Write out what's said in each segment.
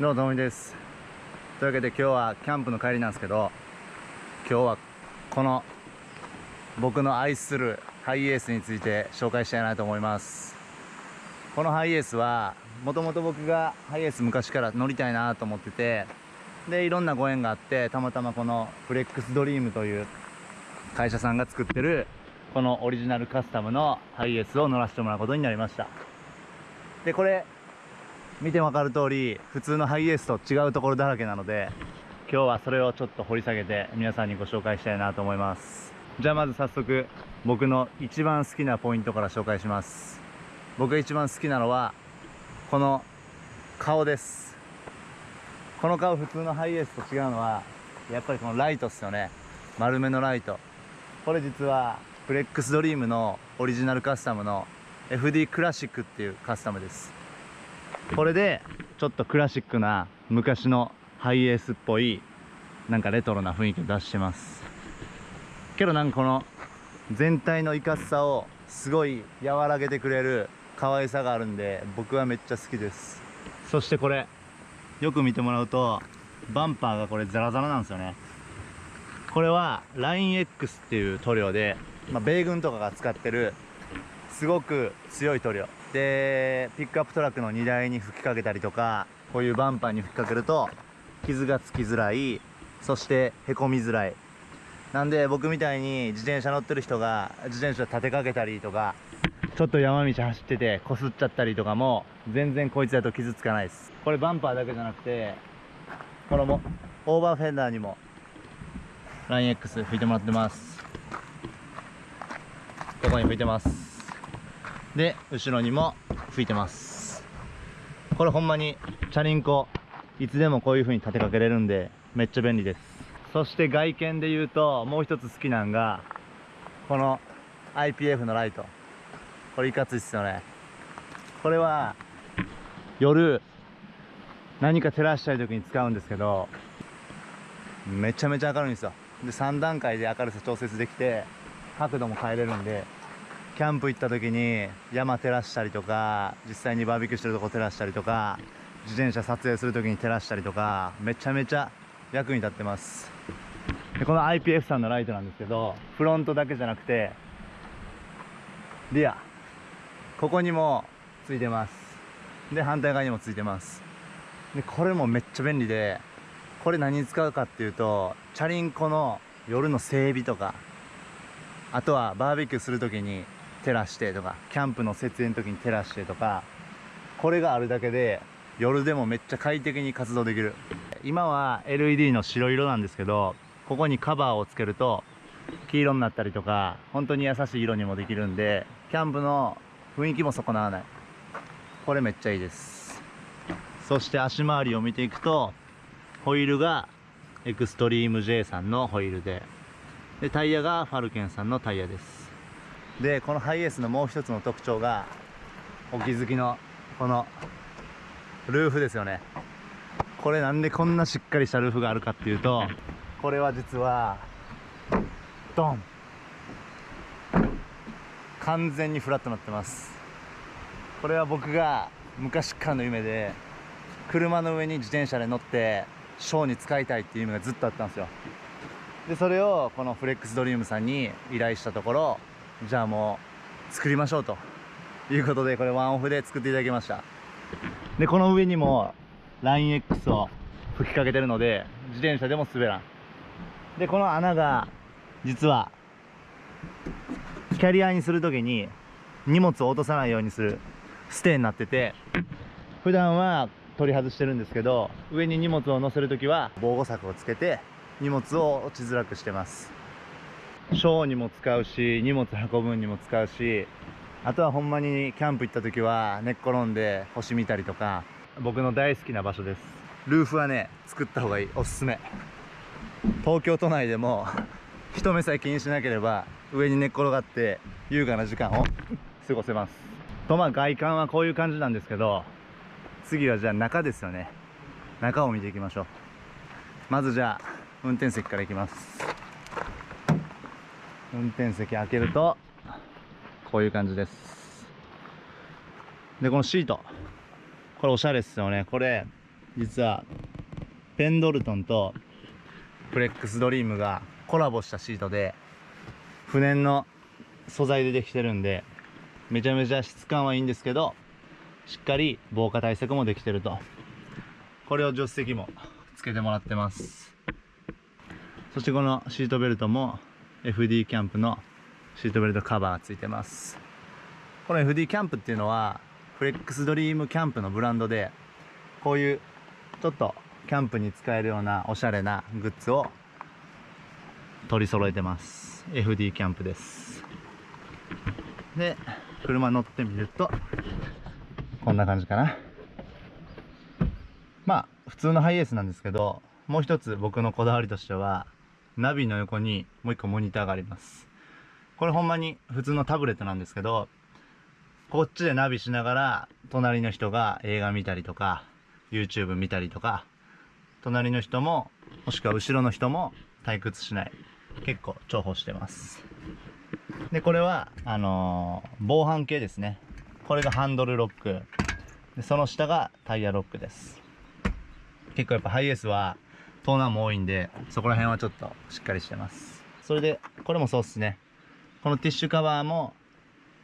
どうもともみですというわけで今日はキャンプの帰りなんですけど今日はこの僕の愛するハイエースについて紹介したいなと思いますこのハイエースはもともと僕がハイエース昔から乗りたいなと思っててでいろんなご縁があってたまたまこのフレックスドリームという会社さんが作ってるこのオリジナルカスタムのハイエースを乗らせてもらうことになりましたでこれ見てわかる通り普通のハイエースと違うところだらけなので今日はそれをちょっと掘り下げて皆さんにご紹介したいなと思います。じゃあまず早速僕の一番好きなポイントから紹介します。僕が一番好きなのはこの顔です。この顔普通のハイエースと違うのはやっぱりこのライトっすよね。丸めのライト。これ実はフレックスドリームのオリジナルカスタムの FD クラシックっていうカスタムです。これでちょっとクラシックな昔のハイエースっぽいなんかレトロな雰囲気を出してます。けどなんかこの全体のいかつさをすごい和らげてくれる可愛さがあるんで僕はめっちゃ好きです。そしてこれよく見てもらうとバンパーがこれザラザラなんですよね。これは LINEX っていう塗料で、まあ、米軍とかが使ってるすごく強い塗料でピックアップトラックの荷台に吹きかけたりとかこういうバンパーに吹きかけると傷がつきづらいそしてへこみづらい。なんで僕みたいに自転車乗ってる人が自転車立てかけたりとかちょっと山道走っててこすっちゃったりとかも全然こいつだと傷つかないです。これバンパーだけじゃなくてこのもオーバーフェンダーにも LINEX 拭いてもらってます。ここに拭いてます。で後ろにも吹いてます。これほんまにチャリンコいつでもこういう風に立てかけれるんでめっちゃ便利です。そして外見で言うともう一つ好きなんがこの IPF のライト。これいかついっすよね。これは夜何か照らしたい時に使うんですけどめちゃめちゃ明るいんですよ。で3段階で明るさ調節できて角度も変えれるんでキャンプ行った時に山照らしたりとか実際にバーベキューしてるとこ照らしたりとか自転車撮影する時に照らしたりとかめちゃめちゃ役に立ってます。でこの IPF さんのライトなんですけどフロントだけじゃなくてリア。ここにもついてます。で反対側にもついてます。でこれもめっちゃ便利でこれ何に使うかっていうとチャリンコの夜の整備とかあとはバーベキューする時に照らしてとかキャンプの設営の時に照らしてとかこれがあるだけで夜でもめっちゃ快適に活動できる。今は LED の白色なんですけどここにカバーをつけると黄色になったりとか本当に優しい色にもできるんでキャンプの雰囲気も損なわない。これめっちゃいいです。そして足回りを見ていくとホイールがエクストリーム J さんのホイールででタイヤがファルケンさんのタイヤです。でこのハイエースのもう一つの特徴がお気づきのこのルーフですよね。これなんでこんなしっかりしたルーフがあるかっていうとこれは実はドン。完全にフラットになってます。これは僕が昔からの夢で車の上に自転車で乗ってショーに使いたいっていう夢がずっとあったんですよ。でそれをこのフレックスドリームさんに依頼したところじゃあもう作りましょうということでこれワンオフで作っていただきました。でこの上にも LINEX を吹きかけてるので自転車でも滑らん。でこの穴が実はキャリアにする時に荷物を落とさないようにするステーになってて普段は取り外してるんですけど上に荷物を載せる時は防護柵をつけて荷物を落ちづらくしてます。ショーにも使うし荷物運ぶにも使うしあとはほんまにキャンプ行った時は寝っ転んで星見たりとか僕の大好きな場所です。ルーフはね作った方がいい。おすすめ。東京都内でも人目さえ気にしなければ上に寝っ転がって優雅な時間を 過ごせます。とまあ外観はこういう感じなんですけど次はじゃあ中ですよね。中を見ていきましょう。まずじゃあ運転席から行きます。運転席開けるとこういう感じです。でこのシート。これおしゃれっすよね。これ実はペンドルトンとフレックスドリームがコラボしたシートで不燃の素材でできてるんでめちゃめちゃ質感はいいんですけどしっかり防火対策もできてると。これを助手席もつけてもらってます。そしてこのシートベルトも FD キャンプのシートベルトカバーがついてます。この FD キャンプっていうのはフレックスドリームキャンプのブランドでこういうちょっとキャンプに使えるようなおしゃれなグッズを取り揃えてます。FD キャンプです。で車乗ってみるとこんな感じかな。まあ普通のハイエースなんですけどもう一つ僕のこだわりとしてはナビの横にもう一個モニターがあります。これほんまに普通のタブレットなんですけどこっちでナビしながら隣の人が映画見たりとか YouTube 見たりとか隣の人ももしくは後ろの人も退屈しない。結構重宝してます。でこれはあのー防犯系ですね。これがハンドルロック。でその下がタイヤロックです。結構やっぱハイエースは盗難も多いんでそこら辺はちょっとしっかりしてます。それでこれもそうっすね。このティッシュカバーも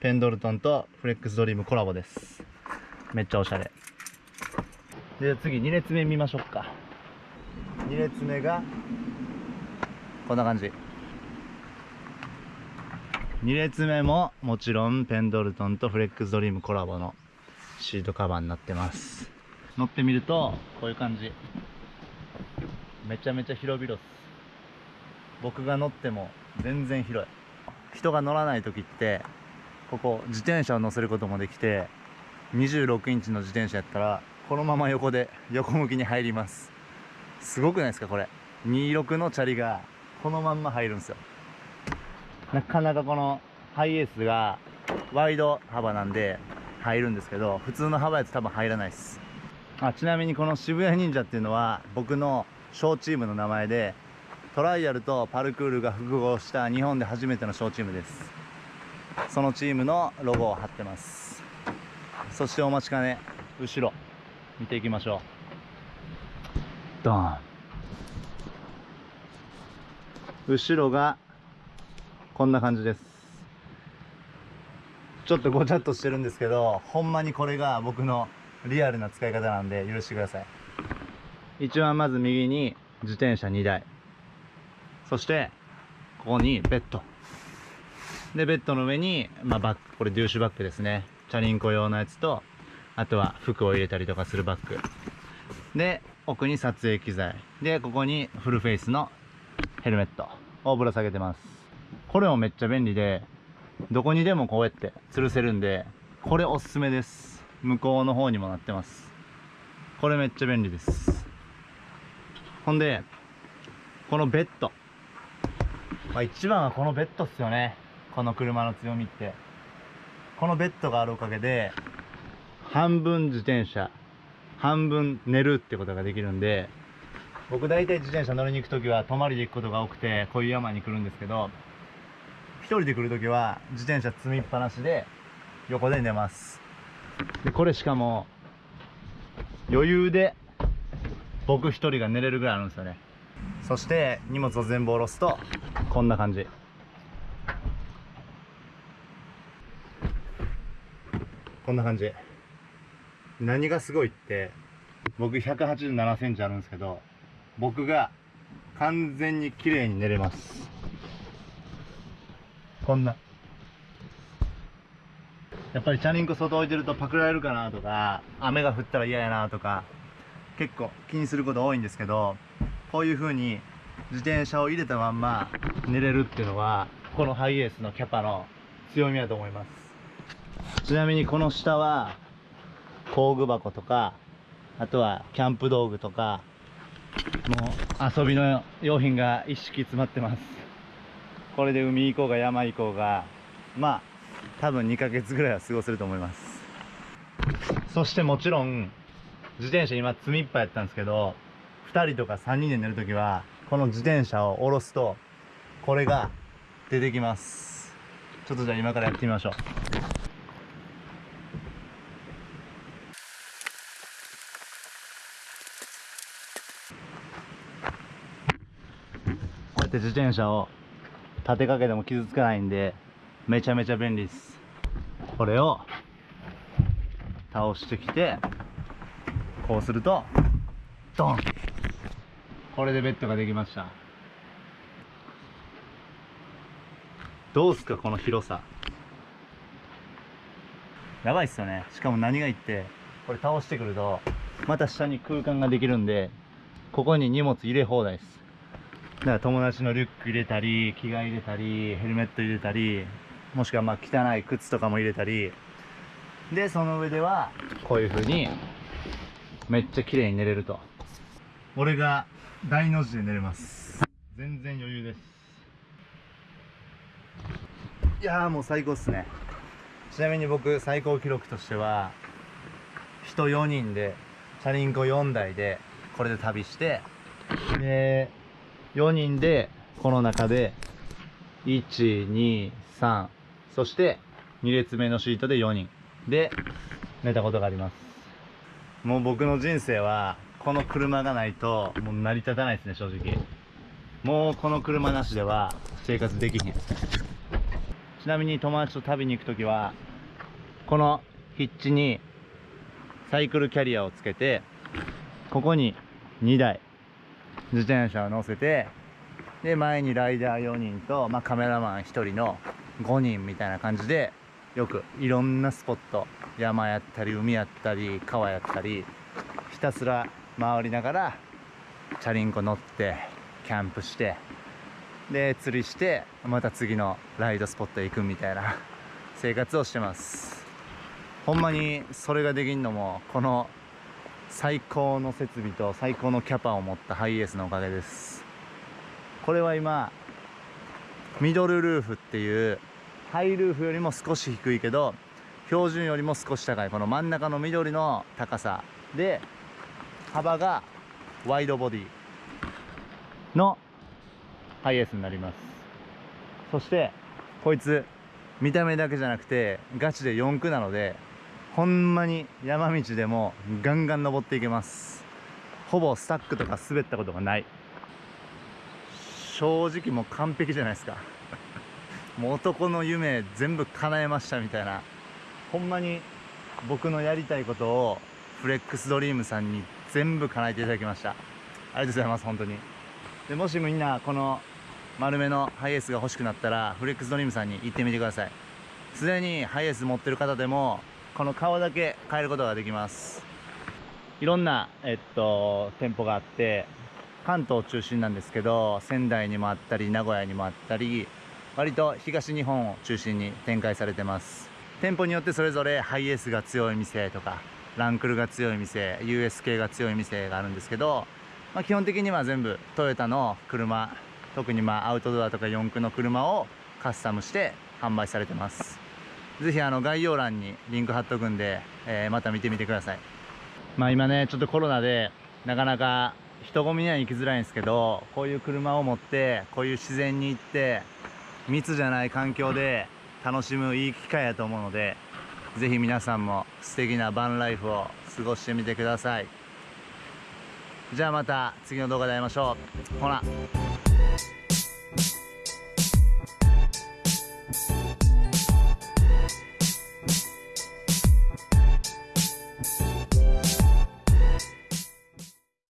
ペンドルトンとフレックスドリームコラボです。めっちゃおしゃれ。で次2列目見ましょうか。2列目がこんな感じ。2列目ももちろんペンドルトンとフレックスドリームコラボのシートカバーになってます。乗ってみるとこういう感じ。めちゃめちゃ広々っす。僕が乗っても全然広い。人が乗らない時ってここ自転車を乗せることもできて26インチの自転車やったらこのまま横で横向きに入ります。すごくないですかこれ。26のチャリがこのまんま入るんですよ。なかなかこのハイエースがワイド幅なんで入るんですけど普通の幅やと多分入らないです。あちなみにこの渋谷忍者っていうのは僕の小チームの名前でトライアルとパルクールが複合した日本で初めての小チームです。そのチームのロゴを貼ってます。そしてお待ちかね後ろ見ていきましょう。ドン。後ろがこんな感じです。ちょっとごちゃっとしてるんですけどほんまにこれが僕のリアルな使い方なんで許してください。一番まず右に自転車2台。そしてここにベッド。でベッドの上に、まあ、バッグ。これデューシュバッグですね。チャリンコ用のやつとあとは服を入れたりとかするバッグ。で奥に撮影機材。でここにフルフェイスのヘルメットをぶら下げてます。これもめっちゃ便利でどこにでもこうやって吊るせるんでこれおすすめです。向こうの方にもなってます。これめっちゃ便利です。ほんでこのベッド。まあ一番はこのベッドっすよね。この車の強みって。このベッドがあるおかげで半分自転車半分寝るってことができるんで僕大体自転車乗りに行く時は泊まりで行くことが多くてこういう山に来るんですけど一人で来る時は自転車積みっぱなしで横で寝ます。でこれしかも余裕で僕一人が寝れるぐらいあるんですよね。そして荷物を全部下ろすとこんな感じ。こんな感じ。何がすごいって僕1 8 7センチあるんですけど僕が完全に綺麗に寝れます。こんな。やっぱりチャリンコ外置いてるとパクられるかなとか雨が降ったら嫌やなとか結構気にすること多いんですけどこういう風に自転車を入れたまんま寝れるっていうのはこのハイエースのキャパの強みだと思います。ちなみにこの下は工具箱とかあとはキャンプ道具とかもう遊びの用品が一式詰まってます。これで海行こうが山行こうがまあ多分2ヶ月ぐらいは過ごせると思います。そしてもちろん自転車今積みっぱいやったんですけど、二人とか三人で寝るときは、この自転車を下ろすと、これが出てきます。ちょっとじゃあ今からやってみましょう。こうやって自転車を立てかけても傷つかないんで、めちゃめちゃ便利です。これを倒してきて、こうするとドン。これでベッドができました。どうすかこの広さ。やばいっすよね。しかも何がいってこれ倒してくるとまた下に空間ができるんでここに荷物入れ放題です。だから友達のリュック入れたり着替え入れたりヘルメット入れたりもしくはまあ汚い靴とかも入れたり。でその上ではこういう風にめっちゃ綺麗に寝れると。俺が大の字で寝れます。全然余裕です。いやーもう最高っすね。ちなみに僕最高記録としては人4人でチャリンコ4台でこれで旅してで4人でこの中で123そして2列目のシートで4人。で寝たことがありますもう僕の人生はこの車がないともう成り立たないですね正直。もうこの車なしでは生活できひん。ちなみに友達と旅に行く時はこのヒッチにサイクルキャリアをつけてここに2台自転車を乗せてで前にライダー4人と、まあ、カメラマン1人の5人みたいな感じでよくいろんなスポット山やったり海やったり川やったりひたすら回りながらチャリンコ乗ってキャンプしてで釣りしてまた次のライドスポットへ行くみたいな 生活をしてます。ほんまにそれができんのもこの最高の設備と最高のキャパを持ったハイエースのおかげです。これは今ミドルルーフっていうハイルーフよりも少し低いけど標準よりも少し高い。この真ん中の緑の高さで幅がワイドボディのハイエースになります。そしてこいつ見た目だけじゃなくてガチで4駆なのでほんまに山道でもガンガン登っていけます。ほぼスタックとか滑ったことがない。正直もう完璧じゃないですか。もう男の夢全部叶えましたみたいな。ほんまに僕のやりたいことをフレックスドリームさんに全部叶えていただきました。ありがとうございます本当に。でもしみんなこの丸めのハイエースが欲しくなったらフレックスドリームさんに行ってみてください。すでにハイエース持ってる方でもこの顔だけ変えることができます。いろんな、えっと、店舗があって関東中心なんですけど仙台にもあったり名古屋にもあったり割と東日本を中心に展開されてます。店舗によってそれぞれハイエースが強い店とかランクルが強い店 US 系が強い店があるんですけど、まあ、基本的には全部トヨタの車特にまあアウトドアとか四駆の車をカスタムして販売されてます。ぜひあの概要欄にリンク貼っとくんで、えー、また見てみてください。まあ今ねちょっとコロナでなかなか人混みには行きづらいんですけどこういう車を持ってこういう自然に行って密じゃない環境で楽しむいい機会やと思うので是非皆さんも素敵なバンライフを過ごしてみてください。じゃあまた次の動画で会いましょう。ほら。